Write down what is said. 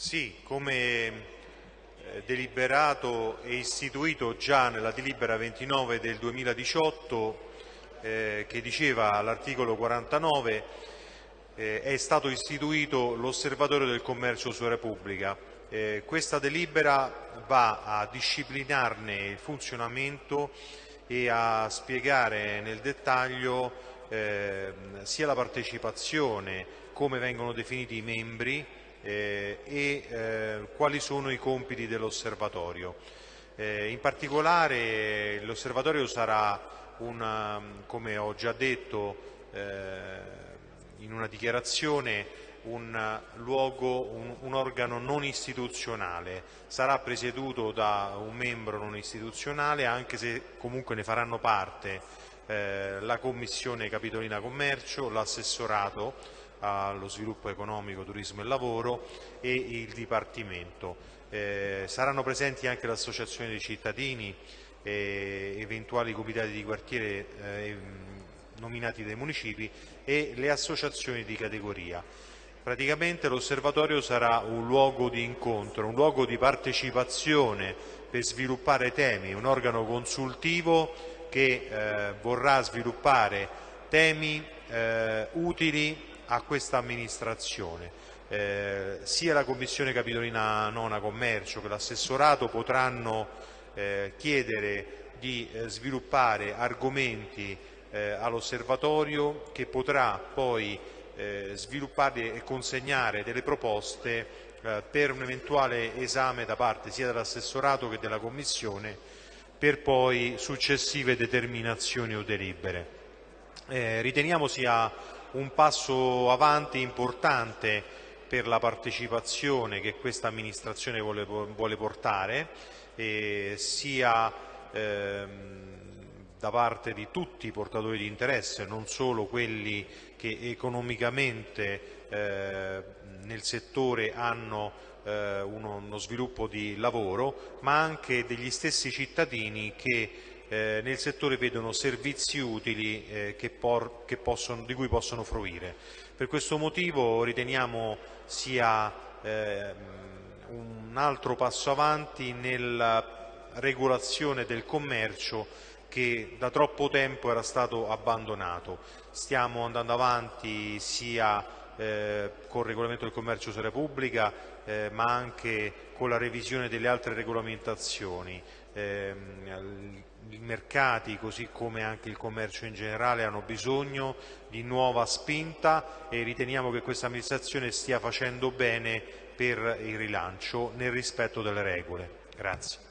Sì, come eh, deliberato e istituito già nella delibera 29 del 2018 eh, che diceva all'articolo 49 eh, è stato istituito l'osservatorio del commercio su Repubblica. Eh, questa delibera va a disciplinarne il funzionamento e a spiegare nel dettaglio eh, sia la partecipazione, come vengono definiti i membri eh, e eh, quali sono i compiti dell'osservatorio. Eh, in particolare l'osservatorio sarà, una, come ho già detto eh, in una dichiarazione, un luogo, un, un, organo non istituzionale, sarà presieduto da un membro non istituzionale anche se comunque ne faranno parte eh, la Commissione Capitolina Commercio, l'assessorato allo sviluppo economico, turismo e lavoro e il Dipartimento. Eh, saranno presenti anche l'associazione dei cittadini, eh, eventuali comitati di quartiere eh, nominati dai municipi e le associazioni di categoria. Praticamente l'osservatorio sarà un luogo di incontro, un luogo di partecipazione per sviluppare temi, un organo consultivo che eh, vorrà sviluppare temi eh, utili a questa amministrazione. Eh, sia la Commissione Capitolina Nona Commercio che l'assessorato potranno eh, chiedere di eh, sviluppare argomenti eh, all'osservatorio che potrà poi eh, sviluppare e consegnare delle proposte eh, per un eventuale esame da parte sia dell'assessorato che della Commissione per poi successive determinazioni o delibere. Riteniamo sia un passo avanti importante per la partecipazione che questa amministrazione vuole, vuole portare, eh, sia ehm, da parte di tutti i portatori di interesse, non solo quelli che economicamente eh, nel settore hanno eh, uno, uno, sviluppo di lavoro, ma anche degli stessi cittadini che eh, nel settore vedono servizi utili eh, che che possono, di cui possono fruire. Per questo motivo riteniamo sia ehm, un altro passo avanti nella regolazione del commercio che da troppo tempo era stato abbandonato. Stiamo andando avanti sia eh, con il regolamento del commercio su Repubblica eh, ma anche con la revisione delle altre regolamentazioni. Eh, I mercati, così come anche il commercio in generale, hanno bisogno di nuova spinta e riteniamo che questa amministrazione stia facendo bene per il rilancio nel rispetto delle regole. Grazie.